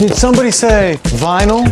Did somebody say vinyl?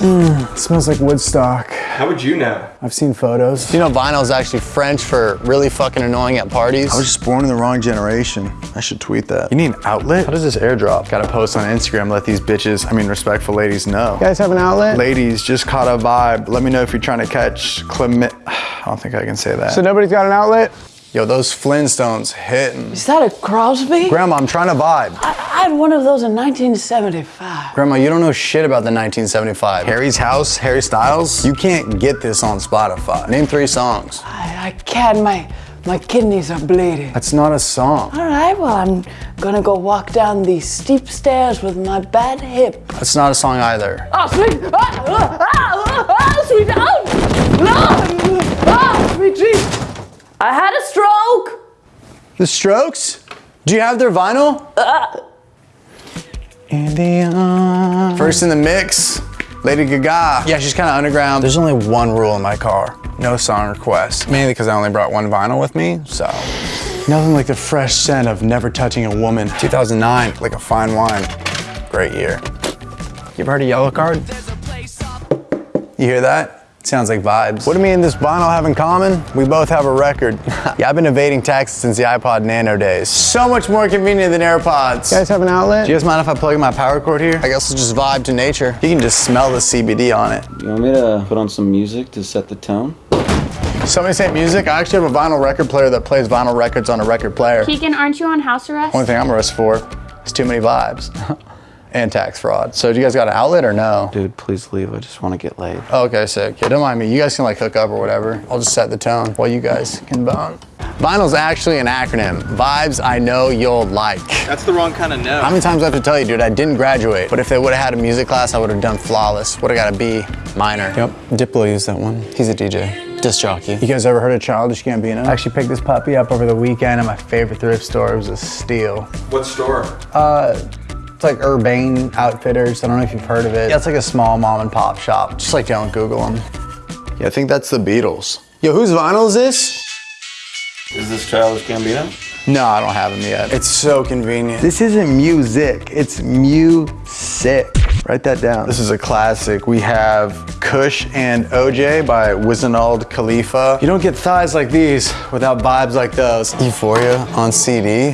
Mm, smells like Woodstock. How would you know? I've seen photos. You know vinyl is actually French for really fucking annoying at parties. I was just born in the wrong generation. I should tweet that. You need an outlet? How does this airdrop? Gotta post on Instagram, let these bitches, I mean respectful ladies know. You guys have an outlet? Ladies, just caught a vibe. Let me know if you're trying to catch Clement. I don't think I can say that. So nobody's got an outlet? Yo, those Flintstones hitting. Is that a Crosley? Grandma, I'm trying to vibe. I, I had one of those in 1975. Grandma, you don't know shit about the 1975. Harry's House, Harry Styles. You can't get this on Spotify. Name three songs. I, I can't. My my kidneys are bleeding. That's not a song. All right. Well, I'm gonna go walk down these steep stairs with my bad hip. That's not a song either. Oh, sweet. Oh, oh, oh, oh, sweet. Oh, no. Oh, sweet Jesus. I had a stroke. The Strokes? Do you have their vinyl? Uh, Indiana. First in the mix, Lady Gaga. Yeah, she's kind of underground. There's only one rule in my car. No song requests. Mainly because I only brought one vinyl with me, so. Nothing like the fresh scent of never touching a woman. 2009, like a fine wine. Great year. You ever heard of Yellowcard? You hear that? Sounds like vibes. What do me and this vinyl have in common? We both have a record. yeah, I've been evading taxes since the iPod Nano days. So much more convenient than AirPods. You guys have an outlet? Do you guys mind if I plug in my power cord here? I guess we'll just vibe to nature. You can just smell the CBD on it. You want me to put on some music to set the tone? Somebody say music. I actually have a vinyl record player that plays vinyl records on a record player. Keegan, aren't you on house arrest? Only thing I'm arrested for is too many vibes and tax fraud. So do you guys got an outlet or no? Dude, please leave. I just want to get laid. Oh, okay, sick. Yeah, don't mind me. You guys can like hook up or whatever. I'll just set the tone while you guys can bone. Vinyl's actually an acronym. Vibes I know you'll like. That's the wrong kind of no. How many times do I have to tell you, dude, I didn't graduate. But if they would have had a music class, I would have done flawless. Would have got a B minor. Yep, Diplo used that one. He's a DJ. Disc jockey. You guys ever heard of Childish Gambino? I actually picked this puppy up over the weekend at my favorite thrift store. It was a steal. What store? Uh, it's like Urban Outfitters. I don't know if you've heard of it. Yeah, it's like a small mom and pop shop. Just like don't Google them. Yeah, I think that's the Beatles. Yo, whose vinyl is this? Is this Childish Gambino? No, I don't have them yet. It's so convenient. This isn't music, it's music. Write that down. This is a classic. We have Kush and OJ by Wizenald Khalifa. You don't get thighs like these without vibes like those. Euphoria on CD.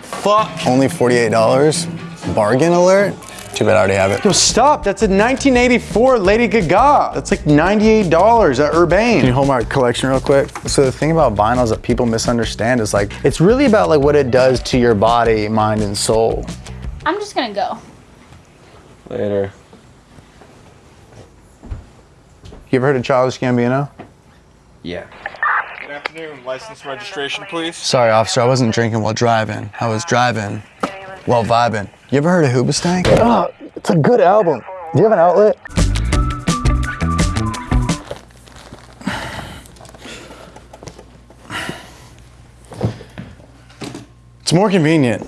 Fuck. Only $48. Bargain alert? Too bad I already have it. Yo, stop. That's a 1984 Lady Gaga. That's like $98 at Urban. Can you hold my collection real quick? So the thing about vinyls that people misunderstand is like, it's really about like what it does to your body, mind, and soul. I'm just gonna go. Later. You ever heard of Childish Gambino? Yeah. Good afternoon. License registration, please. Sorry, officer, I wasn't drinking while driving. I was driving while vibing. You ever heard of Hoobastank? Oh, it's a good album. Do you have an outlet? It's more convenient.